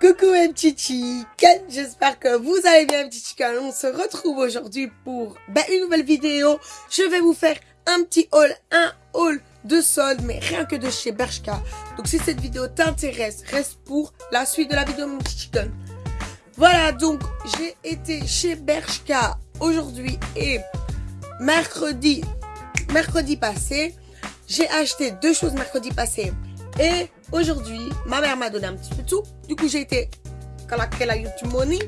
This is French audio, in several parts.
Coucou mes petits chickens, j'espère que vous allez bien mes petits chickens. On se retrouve aujourd'hui pour ben, une nouvelle vidéo. Je vais vous faire un petit haul, un haul de soldes, mais rien que de chez Bershka. Donc si cette vidéo t'intéresse, reste pour la suite de la vidéo mon petit chicken. Voilà, donc j'ai été chez Bershka aujourd'hui et mercredi, mercredi passé. J'ai acheté deux choses mercredi passé. Et aujourd'hui, ma mère m'a donné un petit peu de tout. Du coup, j'ai été, qu'elle a YouTube Money,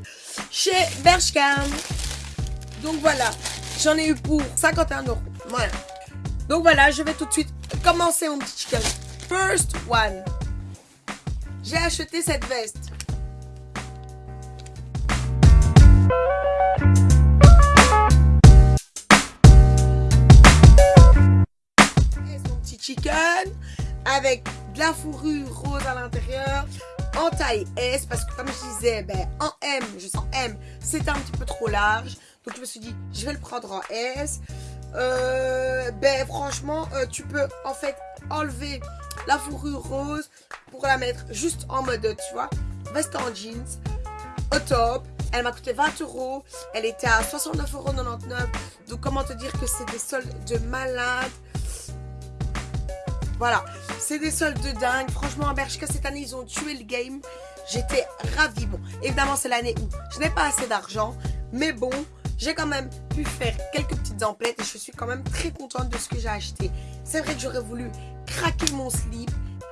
chez Bershka. Donc voilà, j'en ai eu pour 51 euros. Voilà. Donc voilà, je vais tout de suite commencer mon petit chicken. First one. J'ai acheté cette veste. Petit chicken avec de la fourrure rose à l'intérieur en taille S parce que comme je disais ben, en M je sens M c'était un petit peu trop large. Donc je me suis dit je vais le prendre en S. Euh, ben franchement euh, tu peux en fait enlever la fourrure rose pour la mettre juste en mode tu vois veste en jeans au top. Elle m'a coûté 20 euros. Elle était à 69,99 euros donc comment te dire que c'est des soldes de malade? Voilà, c'est des soldes de dingue. Franchement, à Bershka, cette année, ils ont tué le game. J'étais ravie. Bon, évidemment, c'est l'année où je n'ai pas assez d'argent. Mais bon, j'ai quand même pu faire quelques petites emplettes et je suis quand même très contente de ce que j'ai acheté. C'est vrai que j'aurais voulu craquer mon slip.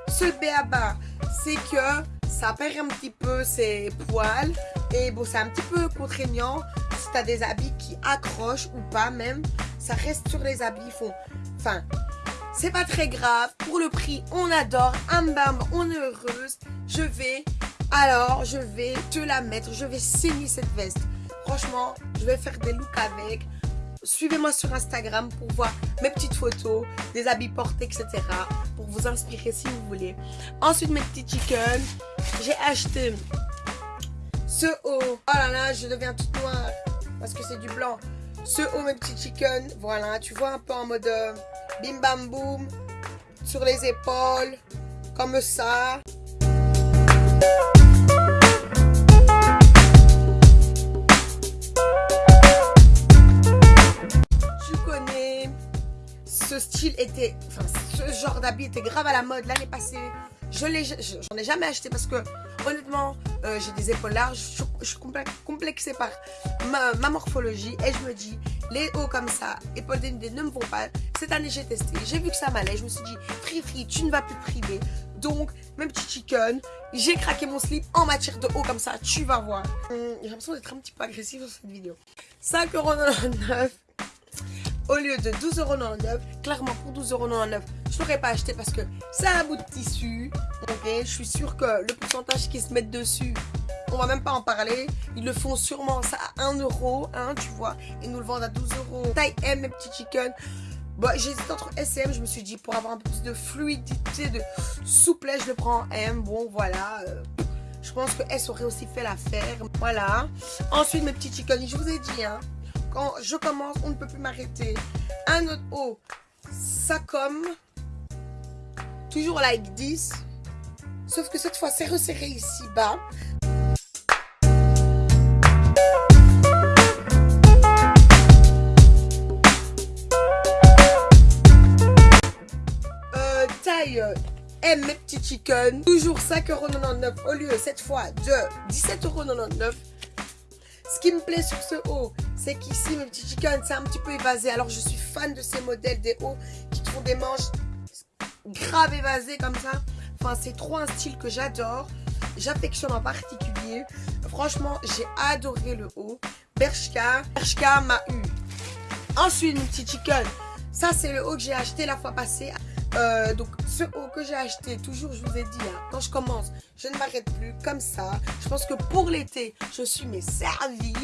Ce béaba, c'est que ça perd un petit peu ses poils. Et bon, c'est un petit peu contraignant. Si tu as des habits qui accrochent ou pas même, ça reste sur les habits. Font... Enfin, c'est pas très grave. Pour le prix, on adore. Un bam, on est heureuse. Je vais, alors, je vais te la mettre. Je vais saigner cette veste. Franchement, je vais faire des looks avec. Suivez-moi sur Instagram pour voir mes petites photos, des habits portés, etc. Pour vous inspirer si vous voulez. Ensuite, mes petits chickens. J'ai acheté ce haut. Oh là là, je deviens toute noire parce que c'est du blanc. Ce haut, mes petits chickens. Voilà, tu vois un peu en mode... Euh, bim bam boum, sur les épaules, comme ça. Tu connais, ce style était, enfin ce genre d'habit était grave à la mode l'année passée. Je j'en ai jamais acheté parce que honnêtement, euh, j'ai des épaules larges, je, suis complexée par ma, morphologie et je me dis, les hauts comme ça, épaules dénudées ne me vont pas. Cette année, j'ai testé, j'ai vu que ça m'allait, je me suis dit, free free, tu ne vas plus priver. Donc, même petit chicken, j'ai craqué mon slip en matière de haut comme ça, tu vas voir. Hum, j'ai l'impression d'être un petit peu agressive sur cette vidéo. 5,99€ au lieu de 12,99€. Clairement, pour 12,99€, je l'aurais pas acheté parce que c'est un bout de tissu. Je suis sûre que le pourcentage qui se met dessus, on va même pas en parler. Ils le font sûrement ça à 1 euro, hein, tu vois? Et nous le vendent à 12 euros. Taille M, mes petits chicken. Bon, j'hésite entre S et M. Je me suis dit, pour avoir un peu plus de fluidité, de souplesse, je le prends en M. Bon, voilà. Euh, je pense que S aurait aussi fait l'affaire. Voilà. Ensuite, mes petits chicken, je vous ai dit, hein, quand je commence, on ne peut plus m'arrêter. Un autre haut, ça comme. Toujours like 10. Sauf que cette fois, c'est resserré ici bas. Euh, taille M, mes petits chicken. Toujours 5,99€ au lieu cette fois de 17,99€. Ce qui me plaît sur ce haut, c'est qu'ici, mes petits chicken, c'est un petit peu évasé. Alors, je suis fan de ces modèles des hauts qui font des manches grave évasées comme ça. Enfin, c'est trop un style que j'adore. J'affectionne en particulier. Franchement, j'ai adoré le haut. Bershka. Bershka m'a. Ensuite, mes petits chicken. Ça, c'est le haut que j'ai acheté la fois passée. Euh, donc ce haut que j'ai acheté, toujours je vous ai dit, hein, quand je commence, je ne m'arrête plus comme ça. Je pense que pour l'été, je suis mes servies.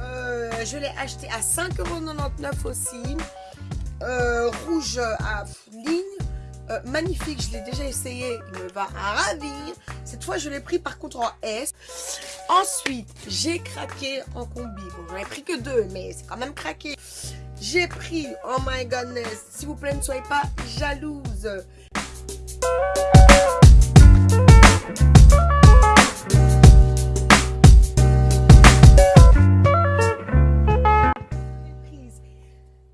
Euh, je l'ai acheté à 5,99€ aussi. Euh, rouge à ligne euh, magnifique, je l'ai déjà essayé, il me va ravir. Cette fois, je l'ai pris par contre en S. Ensuite, j'ai craqué en combi. Bon, j'en ai pris que deux, mais c'est quand même craqué. J'ai pris, oh my goodness, s'il vous plaît, ne soyez pas jalouse.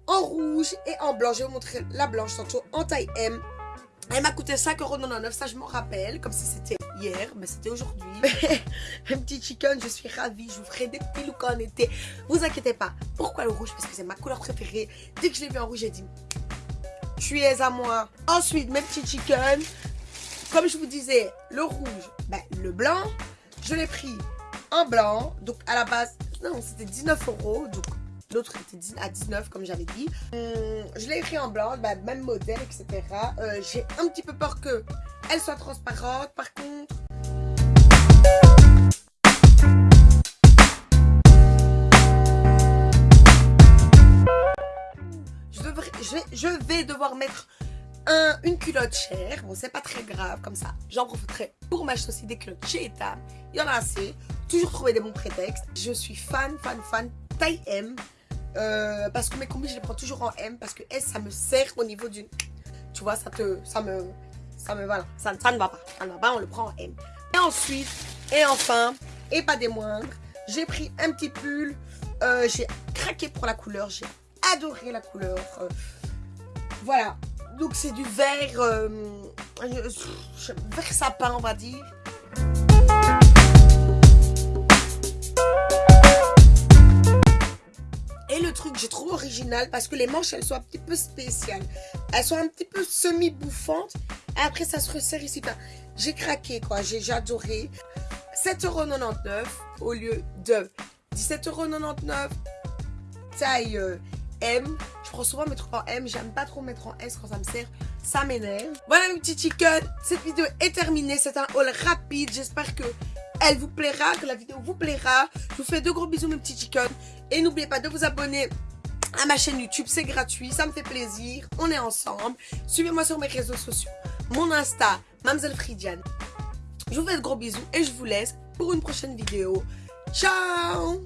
en rouge et en blanc. Je vais vous montrer la blanche tantôt en taille M. Elle m'a coûté 5,99€, ça je m'en rappelle, comme si c'était hier, mais c'était aujourd'hui. Un petit chicken, je suis ravie, je vous ferai des petits looks en été. Vous inquiétez pas. Pourquoi le rouge? Parce que c'est ma couleur préférée. Dès que je l'ai vu en rouge, j'ai dit, tu es à moi. Ensuite, mes petits chicken. Comme je vous disais, le rouge, ben, le blanc, je l'ai pris en blanc. Donc à la base, non, c'était 19 euros. Donc L'autre était à 19 comme j'avais dit. Hum, je l'ai écrit en blanc, même modèle, etc. Euh, j'ai un petit peu peur que elle soit transparente. Par contre, je, vais, devoir mettre un, une culotte chère. Bon, c'est pas très grave comme ça. J'en profiterai pour m'acheter aussi des culottes chez Etam. Il y en a assez. Toujours trouver des bons prétextes. Je suis fan, fan, fan. Taille M. Euh, parce que mes combis, je les prends toujours en M. Parce que S, ça me sert au niveau d'une... Tu vois, ça te... Ça me... Ça me... Ça, ça ne va pas. Ça ne va pas, on le prend en M. Et ensuite, et enfin, et pas des moindres, j'ai pris un petit pull. Euh, j'ai craqué pour la couleur. J'ai adoré la couleur. Euh, voilà. Donc, c'est du vert... Vert sapin, on va dire. Le truc, j'ai trouvé original parce que les manches, elles sont un petit peu spéciales. Elles sont un petit peu semi-bouffantes. Et après, ça se resserre ici. J'ai craqué, quoi. J'ai adoré. 7,99€ au lieu de 17,99€. Taille euh, M. Je prends souvent mettre en M. J'aime pas trop mettre en S quand ça me sert. Ça m'énerve. Voilà mes petits chickens. Cette vidéo est terminée. C'est un haul rapide. J'espère que elle vous plaira, que la vidéo vous plaira. Je vous fais de gros bisous mes petits chickens. Et n'oubliez pas de vous abonner à ma chaîne YouTube, c'est gratuit, ça me fait plaisir, on est ensemble. Suivez-moi sur mes réseaux sociaux, mon Insta, Mamselle Fridiane. Je vous fais de gros bisous et je vous laisse pour une prochaine vidéo. Ciao